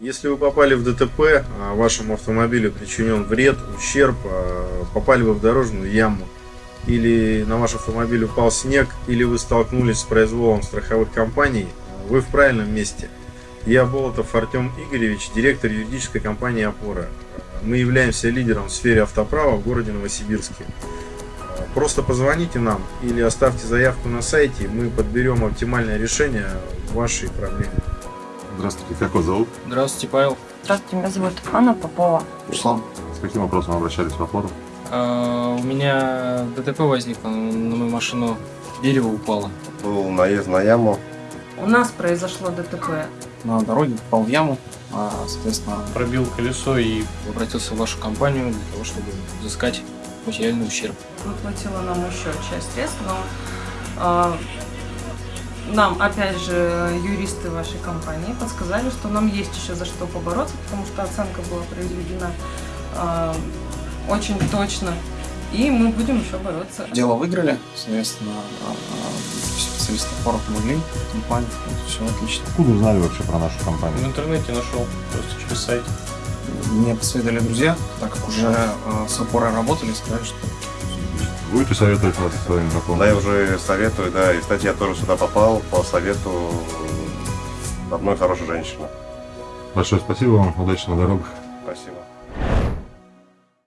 Если вы попали в ДТП, а вашему автомобилю причинен вред, ущерб, а, попали вы в дорожную яму, или на ваш автомобиль упал снег, или вы столкнулись с произволом страховых компаний, вы в правильном месте. Я Болотов Артем Игоревич, директор юридической компании «Опора». Мы являемся лидером в сфере автоправа в городе Новосибирске. Просто позвоните нам или оставьте заявку на сайте, мы подберем оптимальное решение вашей проблемы. Здравствуйте, как вас зовут? Здравствуйте, Павел. Здравствуйте, меня зовут Анна Попова. Руслан. С каким вопросом обращались в опору? А, у меня ДТП возникло, на мою машину дерево упало. Был наезд на яму. У нас произошло ДТП. на дороге, попал в яму, а, соответственно, Пробил колесо и обратился в вашу компанию для того, чтобы взыскать материальный ущерб. Выплатила нам еще часть средств, но а, нам, опять же, юристы вашей компании подсказали, что нам есть еще за что побороться, потому что оценка была произведена а, очень точно. И мы будем еще бороться. дело выиграли, соответственно, а, а, специалисты опора помогли, компания, все отлично. Откуда узнали вообще про нашу В компанию? интернете нашел, просто через сайт. Мне посоветовали друзья, так как уже с опорой работали, сказали, что Будете советовать вас своим знакомым? Да, я уже советую, да. И, кстати, я тоже сюда попал по совету одной хорошей женщины. Большое спасибо вам, удачи на дорогах. Спасибо.